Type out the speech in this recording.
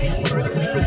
I'm